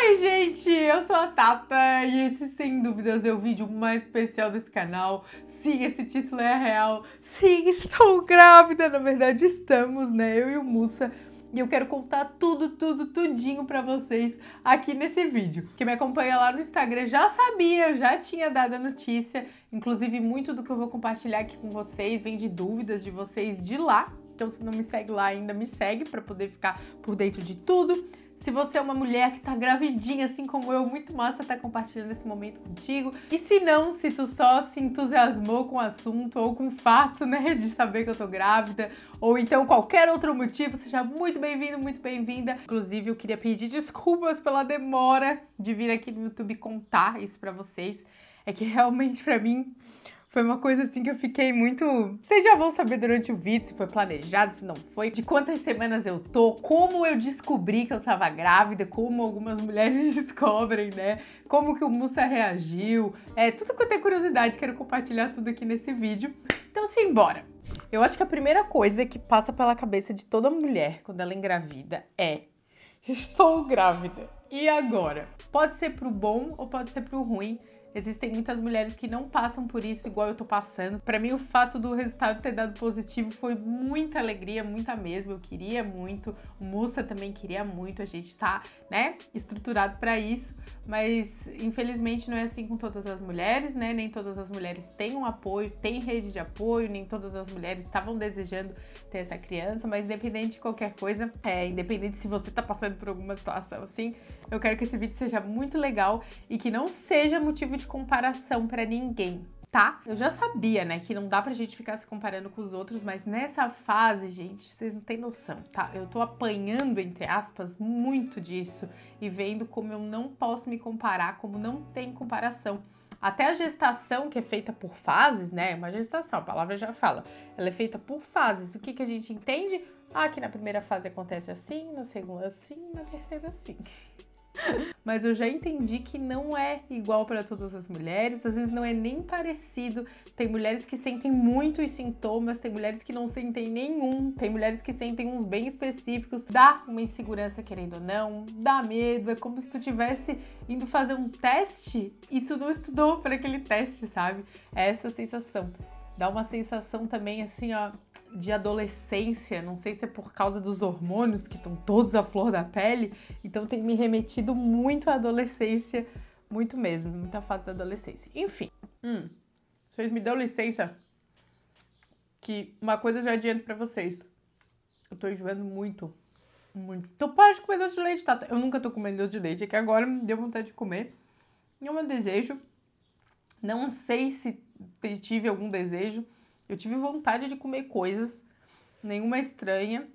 Oi, gente! Eu sou a Tata e esse, sem dúvidas, é o vídeo mais especial desse canal. Sim, esse título é real. Sim, estou grávida. Na verdade, estamos, né? Eu e o Mussa. E eu quero contar tudo, tudo, tudinho pra vocês aqui nesse vídeo. Quem me acompanha lá no Instagram já sabia, já tinha dado a notícia. Inclusive, muito do que eu vou compartilhar aqui com vocês vem de dúvidas de vocês de lá. Então, se não me segue lá ainda, me segue pra poder ficar por dentro de tudo. Se você é uma mulher que tá gravidinha, assim como eu, muito massa estar tá compartilhando esse momento contigo. E se não, se tu só se entusiasmou com o assunto ou com o fato, né, de saber que eu tô grávida, ou então qualquer outro motivo, seja muito bem-vindo, muito bem-vinda. Inclusive, eu queria pedir desculpas pela demora de vir aqui no YouTube contar isso pra vocês. É que realmente, pra mim, foi uma coisa assim que eu fiquei muito... Vocês já vão saber durante o vídeo se foi planejado, se não foi, de quantas semanas eu tô, como eu descobri que eu tava grávida, como algumas mulheres descobrem, né? Como que o Mussa reagiu, é tudo que eu tenho curiosidade, quero compartilhar tudo aqui nesse vídeo. Então simbora! Eu acho que a primeira coisa que passa pela cabeça de toda mulher quando ela engravida é Estou grávida. E agora? Pode ser pro bom ou pode ser pro ruim, Existem muitas mulheres que não passam por isso igual eu tô passando. Para mim, o fato do resultado ter dado positivo foi muita alegria, muita mesmo. Eu queria muito, o Mussa também queria muito, a gente tá, né, estruturado para isso mas infelizmente não é assim com todas as mulheres, né? Nem todas as mulheres têm um apoio, têm rede de apoio, nem todas as mulheres estavam desejando ter essa criança, mas independente de qualquer coisa, é, independente se você tá passando por alguma situação assim, eu quero que esse vídeo seja muito legal e que não seja motivo de comparação para ninguém, tá? Eu já sabia, né, que não dá pra gente ficar se comparando com os outros, mas nessa fase, gente, vocês não têm noção, tá? Eu tô apanhando, entre aspas, muito disso e vendo como eu não posso me comparar, como não tem comparação. Até a gestação, que é feita por fases, né? Uma gestação, a palavra já fala. Ela é feita por fases. O que, que a gente entende? Ah, que na primeira fase acontece assim, na segunda assim, na terceira assim. Mas eu já entendi que não é igual para todas as mulheres, às vezes não é nem parecido. Tem mulheres que sentem muitos sintomas, tem mulheres que não sentem nenhum, tem mulheres que sentem uns bem específicos. Dá uma insegurança querendo ou não, dá medo, é como se tu tivesse indo fazer um teste e tu não estudou para aquele teste, sabe? É essa sensação. Dá uma sensação também assim, ó, de adolescência, não sei se é por causa dos hormônios que estão todos à flor da pele, então tem me remetido muito à adolescência, muito mesmo, muita fase da adolescência. Enfim, hum, vocês me dão licença que uma coisa eu já adianto pra vocês. Eu tô enjoando muito, muito. Então para de comer doce de leite, tá? Eu nunca tô comendo doce de leite, é que agora me deu vontade de comer. E é um desejo. Não sei se tive algum desejo, eu tive vontade de comer coisas, nenhuma estranha,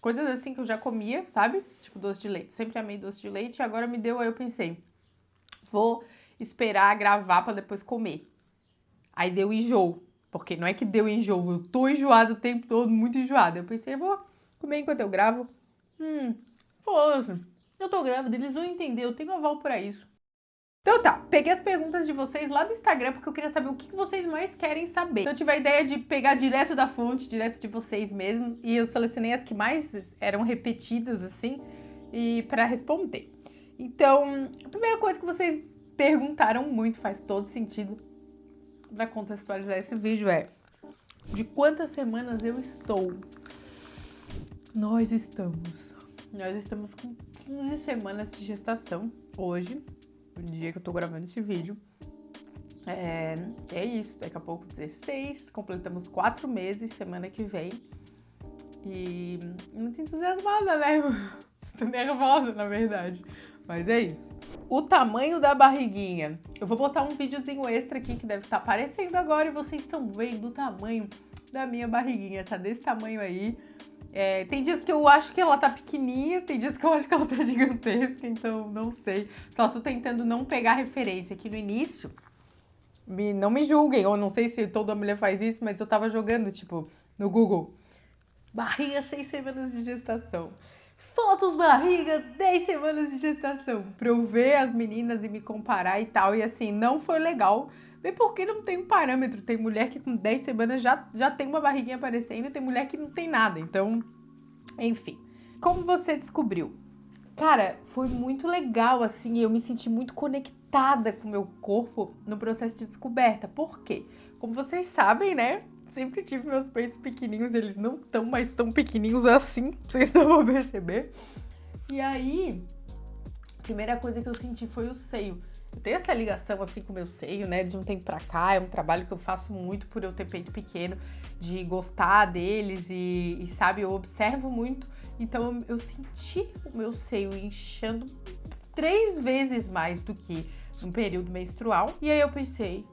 coisas assim que eu já comia, sabe? Tipo doce de leite. Sempre amei doce de leite e agora me deu, aí eu pensei, vou esperar gravar para depois comer. Aí deu enjoo, porque não é que deu enjoo, eu tô enjoado o tempo todo, muito enjoado. Eu pensei, vou comer enquanto eu gravo. Hum, poxa, eu tô grávida, eles vão entender, eu tenho aval para isso. Então tá, peguei as perguntas de vocês lá do Instagram porque eu queria saber o que vocês mais querem saber. Então eu tive a ideia de pegar direto da fonte, direto de vocês mesmo, e eu selecionei as que mais eram repetidas, assim, e para responder. Então, a primeira coisa que vocês perguntaram muito, faz todo sentido para contextualizar esse vídeo é de quantas semanas eu estou? Nós estamos. Nós estamos com 15 semanas de gestação hoje o dia que eu tô gravando esse vídeo. É, é isso, daqui a pouco 16, completamos quatro meses semana que vem. E muito entusiasmada, né? Tô nervosa, na verdade. Mas é isso. O tamanho da barriguinha. Eu vou botar um videozinho extra aqui que deve estar tá aparecendo agora e vocês estão vendo o tamanho da minha barriguinha. Tá desse tamanho aí. É, tem dias que eu acho que ela tá pequenininha, tem dias que eu acho que ela tá gigantesca, então não sei. Só tô tentando não pegar referência aqui no início. Me, não me julguem, ou não sei se toda mulher faz isso, mas eu tava jogando, tipo, no Google. Barriga 6 semanas de gestação. Fotos barriga 10 semanas de gestação. Pra eu ver as meninas e me comparar e tal. E assim, não foi legal. Bem porque não tem um parâmetro. Tem mulher que com 10 semanas já, já tem uma barriguinha aparecendo e tem mulher que não tem nada. Então, enfim. Como você descobriu? cara, foi muito legal, assim, eu me senti muito conectada com o meu corpo no processo de descoberta. Por quê? Como vocês sabem, né? Sempre tive meus peitos pequenininhos, eles não tão mais tão pequenininhos assim, vocês não vão perceber. E aí, a primeira coisa que eu senti foi o seio. Eu tenho essa ligação assim com o meu seio, né? De um tempo pra cá, é um trabalho que eu faço muito por eu ter peito pequeno, de gostar deles e, e sabe, eu observo muito. Então eu senti o meu seio inchando três vezes mais do que no período menstrual. E aí eu pensei,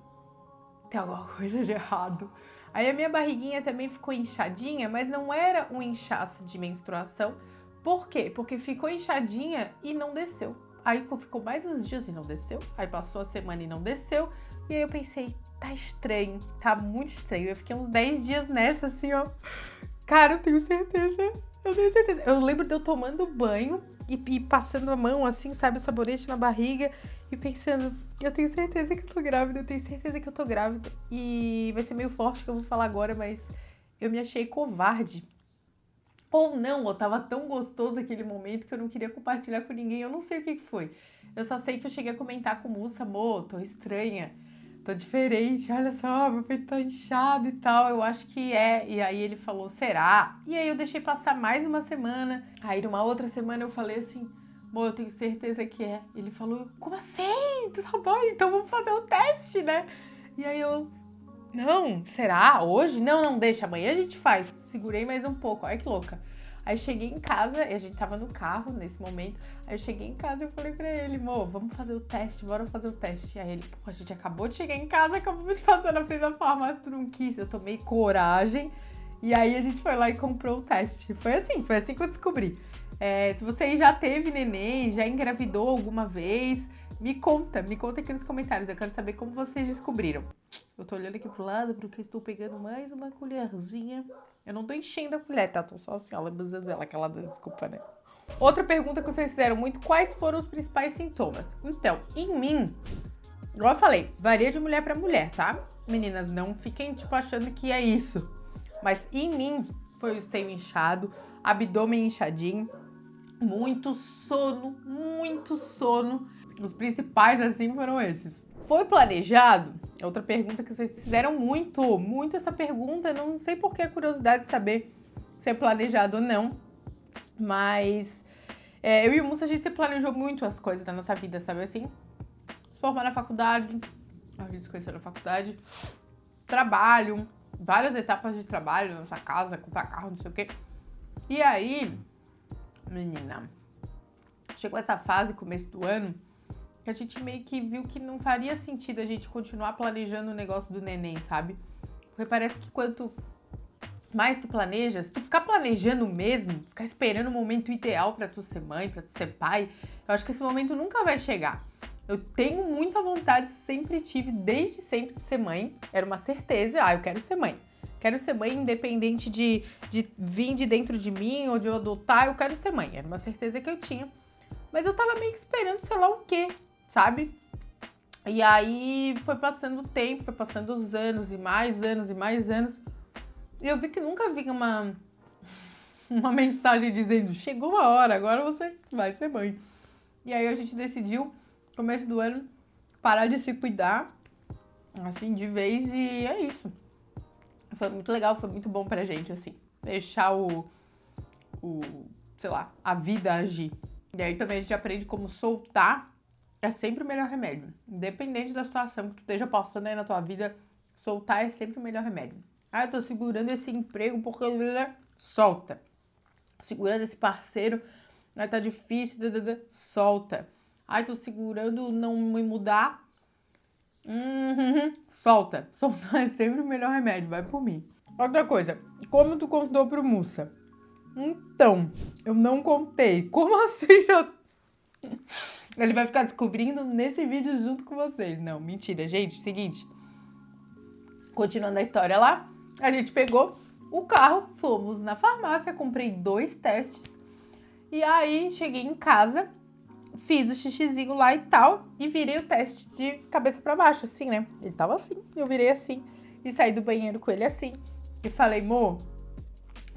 tem alguma coisa de errado. Aí a minha barriguinha também ficou inchadinha, mas não era um inchaço de menstruação. Por quê? Porque ficou inchadinha e não desceu. Aí ficou mais uns dias e não desceu. Aí passou a semana e não desceu. E aí eu pensei, tá estranho, tá muito estranho. Eu fiquei uns 10 dias nessa, assim, ó. Cara, eu tenho certeza. Eu tenho certeza. Eu lembro de eu tomando banho e, e, passando a mão assim, sabe, o sabonete na barriga e pensando, eu tenho certeza que eu tô grávida, eu tenho certeza que eu tô grávida. E vai ser meio forte que eu vou falar agora, mas eu me achei covarde ou não, ou tava tão gostoso aquele momento que eu não queria compartilhar com ninguém, eu não sei o que, que foi. Eu só sei que eu cheguei a comentar com o Mussa, amor, tô estranha, tô diferente, olha só, meu peito tá inchado e tal, eu acho que é. E aí ele falou, será? E aí eu deixei passar mais uma semana, aí numa outra semana eu falei assim, amor, eu tenho certeza que é. Ele falou, como assim? Tá bom, então vamos fazer o um teste, né? E aí eu, não, será? Hoje? Não, não, deixa, amanhã a gente faz. Segurei mais um pouco, olha que louca. Aí cheguei em casa, e a gente tava no carro nesse momento. Aí eu cheguei em casa e falei pra ele, mo, vamos fazer o teste, bora fazer o teste. Aí ele, pô, a gente acabou de chegar em casa, acabou de passar na frente da farmácia, tu não quis. Eu tomei coragem. E aí a gente foi lá e comprou o teste. Foi assim, foi assim que eu descobri. É, se você já teve neném, já engravidou alguma vez, me conta, me conta aqui nos comentários. Eu quero saber como vocês descobriram. Eu tô olhando aqui pro lado porque estou pegando mais uma colherzinha. Eu não tô enchendo a colher, tá? Tô só assim, ó, lambuzando ela, aquela desculpa, né? Outra pergunta que vocês fizeram muito, quais foram os principais sintomas? Então, em mim, igual eu falei, varia de mulher para mulher, tá? Meninas, não fiquem, tipo, achando que é isso. Mas em mim, foi o seio inchado, abdômen inchadinho, muito sono, muito sono. Os principais, assim, foram esses. Foi planejado? Outra pergunta que vocês fizeram muito, muito essa pergunta. Não sei por que a curiosidade de saber se é planejado ou não. Mas é, eu e o Musa, a gente se planejou muito as coisas da nossa vida, sabe assim? Formar na faculdade, a gente se conheceu na faculdade, trabalho, várias etapas de trabalho, nossa casa, comprar carro, não sei o quê. E aí, menina, chegou essa fase, começo do ano, que a gente meio que viu que não faria sentido a gente continuar planejando o negócio do neném, sabe? Porque parece que quanto mais tu planejas, tu ficar planejando mesmo, ficar esperando o momento ideal para tu ser mãe, para tu ser pai, eu acho que esse momento nunca vai chegar. Eu tenho muita vontade, sempre tive, desde sempre, de ser mãe. Era uma certeza, ah, eu quero ser mãe. Quero ser mãe independente de, de vir de dentro de mim ou de eu adotar, eu quero ser mãe. Era uma certeza que eu tinha. Mas eu tava meio que esperando sei lá o quê, sabe? E aí foi passando o tempo, foi passando os anos e mais anos e mais anos. E eu vi que nunca vinha uma, uma mensagem dizendo: chegou a hora, agora você vai ser mãe. E aí a gente decidiu, começo do ano, parar de se cuidar, assim, de vez, e é isso. Foi muito legal, foi muito bom pra gente, assim, deixar o, o sei lá, a vida agir. E aí também a gente aprende como soltar é sempre o melhor remédio. Independente da situação que tu esteja passando aí na tua vida, soltar é sempre o melhor remédio. Ah, eu tô segurando esse emprego porque solta. Segurando esse parceiro, né, tá difícil, solta. Ai, tô segurando não me mudar. Uhum, solta. Soltar é sempre o melhor remédio, vai por mim. Outra coisa, como tu contou pro Mussa? Então, eu não contei. Como assim? Ele vai ficar descobrindo nesse vídeo junto com vocês. Não, mentira, gente. Seguinte. Continuando a história lá, a gente pegou o carro, fomos na farmácia, comprei dois testes. E aí cheguei em casa, fiz o xixizinho lá e tal, e virei o teste de cabeça para baixo, assim, né? Ele tava assim, eu virei assim, e saí do banheiro com ele assim. E falei, mo,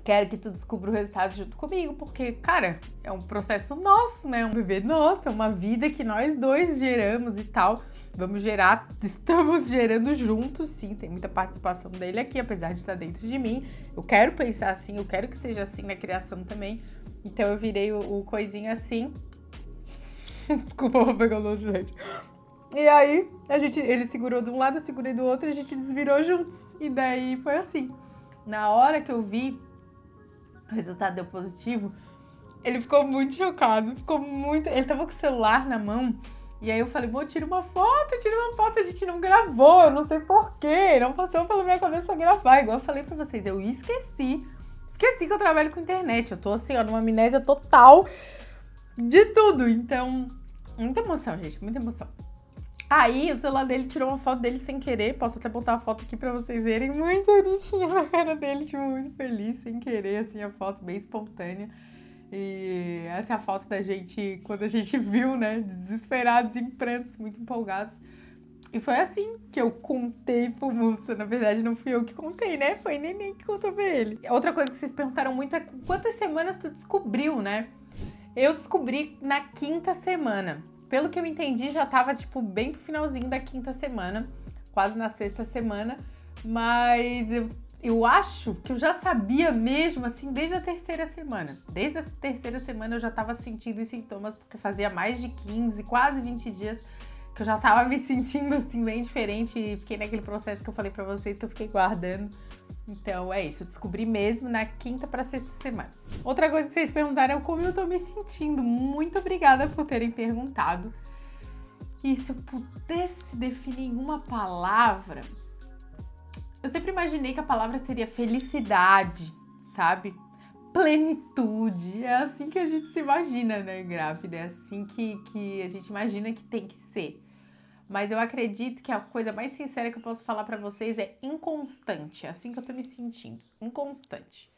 quero que tu descubra o resultado junto comigo, porque, cara, é um processo nosso, né? Um bebê nosso, é uma vida que nós dois geramos e tal. Vamos gerar, estamos gerando juntos, sim, tem muita participação dele aqui, apesar de estar dentro de mim. Eu quero pensar assim, eu quero que seja assim na criação também. Então eu virei o, o coisinho assim. Desculpa, vou pegar o longe, gente. E aí, a gente, ele segurou de um lado, eu segurei do outro e a gente desvirou juntos. E daí foi assim. Na hora que eu vi o resultado deu positivo, ele ficou muito chocado, ficou muito. Ele tava com o celular na mão. E aí eu falei, pô, tira uma foto, tira uma foto, a gente não gravou, eu não sei porquê, não passou pela minha cabeça gravar. Igual eu falei pra vocês, eu esqueci. Esqueci que eu trabalho com internet. Eu tô assim, ó, numa amnésia total de tudo. Então, muita emoção, gente, muita emoção. Aí o celular dele tirou uma foto dele sem querer. Posso até botar a foto aqui pra vocês verem. Muito bonitinha na cara dele, tipo, muito feliz, sem querer, assim, a foto bem espontânea. E essa é a foto da gente quando a gente viu, né? Desesperados, em prantos, muito empolgados. E foi assim que eu contei pro Mussa. Na verdade, não fui eu que contei, né? Foi Neném que contou pra ele. Outra coisa que vocês perguntaram muito é quantas semanas tu descobriu, né? Eu descobri na quinta semana. Pelo que eu entendi, já tava, tipo, bem pro finalzinho da quinta semana, quase na sexta semana, mas eu, eu acho que eu já sabia mesmo, assim, desde a terceira semana. Desde a terceira semana eu já tava sentindo os sintomas, porque fazia mais de 15, quase 20 dias que eu já tava me sentindo, assim, bem diferente e fiquei naquele processo que eu falei pra vocês que eu fiquei guardando então é isso, eu descobri mesmo na quinta para sexta semana. Outra coisa que vocês perguntaram é como eu tô me sentindo. Muito obrigada por terem perguntado. E se eu pudesse definir uma palavra, eu sempre imaginei que a palavra seria felicidade, sabe? Plenitude. É assim que a gente se imagina, né, grávida? É assim que, que a gente imagina que tem que ser. Mas eu acredito que a coisa mais sincera que eu posso falar para vocês é inconstante. É assim que eu tô me sentindo. Inconstante.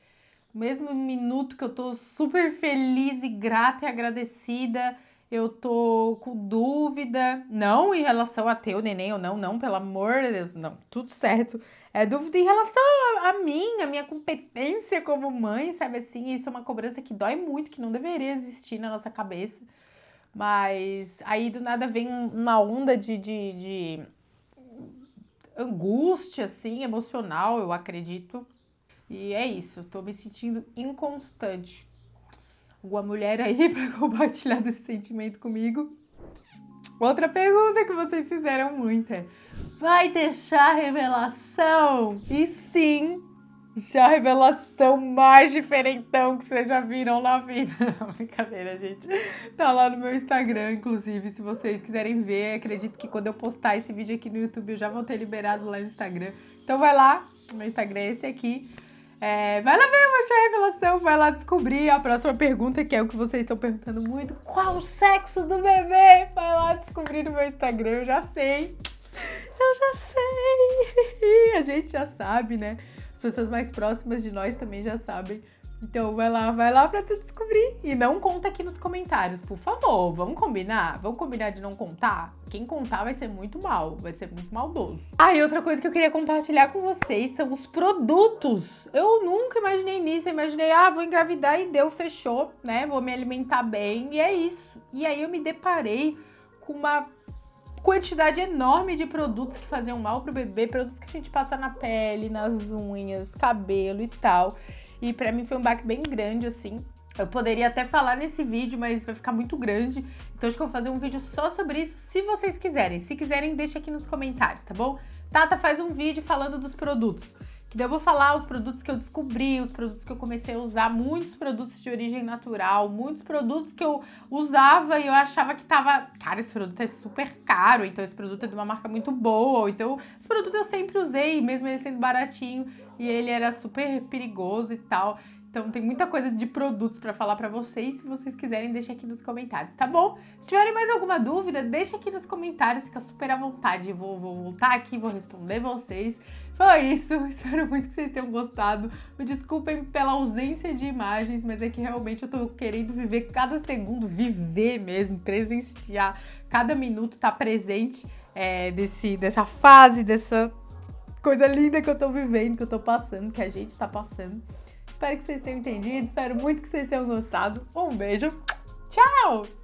Mesmo minuto que eu tô super feliz e grata e agradecida, eu tô com dúvida, não em relação a ter o neném ou não, não, pelo amor de Deus, não, tudo certo. É dúvida em relação a, a mim, a minha competência como mãe, sabe assim? Isso é uma cobrança que dói muito, que não deveria existir na nossa cabeça. Mas aí do nada vem uma onda de, de, de angústia, assim, emocional, eu acredito. E é isso, tô me sentindo inconstante. Alguma mulher aí para compartilhar desse sentimento comigo? Outra pergunta que vocês fizeram muito é: vai deixar revelação? E sim, já a revelação mais diferentão que vocês já viram na vida. Brincadeira, gente. Tá lá no meu Instagram, inclusive, se vocês quiserem ver. Acredito que quando eu postar esse vídeo aqui no YouTube, eu já vou ter liberado lá no Instagram. Então vai lá, meu Instagram é esse aqui. É, vai lá ver a revelação, vai lá descobrir a próxima pergunta, que é o que vocês estão perguntando muito. Qual o sexo do bebê? Vai lá descobrir no meu Instagram, eu já sei. Eu já sei. A gente já sabe, né? As pessoas mais próximas de nós também já sabem. Então vai lá, vai lá pra tu descobrir. E não conta aqui nos comentários, por favor. Vamos combinar? Vamos combinar de não contar? Quem contar vai ser muito mal, vai ser muito maldoso. Ah, e outra coisa que eu queria compartilhar com vocês são os produtos. Eu nunca imaginei nisso. Eu imaginei, ah, vou engravidar e deu, fechou, né? Vou me alimentar bem e é isso. E aí eu me deparei com uma quantidade enorme de produtos que faziam mal pro bebê, produtos que a gente passa na pele, nas unhas, cabelo e tal. E para mim foi um baque bem grande, assim. Eu poderia até falar nesse vídeo, mas vai ficar muito grande. Então acho que eu vou fazer um vídeo só sobre isso, se vocês quiserem. Se quiserem, deixa aqui nos comentários, tá bom? Tata faz um vídeo falando dos produtos. Que daí eu vou falar os produtos que eu descobri, os produtos que eu comecei a usar, muitos produtos de origem natural, muitos produtos que eu usava e eu achava que tava, cara, esse produto é super caro, então esse produto é de uma marca muito boa, então esse produto eu sempre usei, mesmo ele sendo baratinho, e ele era super perigoso e tal. Então tem muita coisa de produtos para falar para vocês, se vocês quiserem, deixa aqui nos comentários, tá bom? Se tiverem mais alguma dúvida, deixa aqui nos comentários, fica super à vontade, vou, vou voltar aqui, vou responder vocês. Foi isso, espero muito que vocês tenham gostado. Me desculpem pela ausência de imagens, mas é que realmente eu tô querendo viver cada segundo, viver mesmo, presenciar, cada minuto tá presente é, desse, dessa fase, dessa coisa linda que eu tô vivendo, que eu tô passando, que a gente tá passando. Espero que vocês tenham entendido, espero muito que vocês tenham gostado. Um beijo, tchau!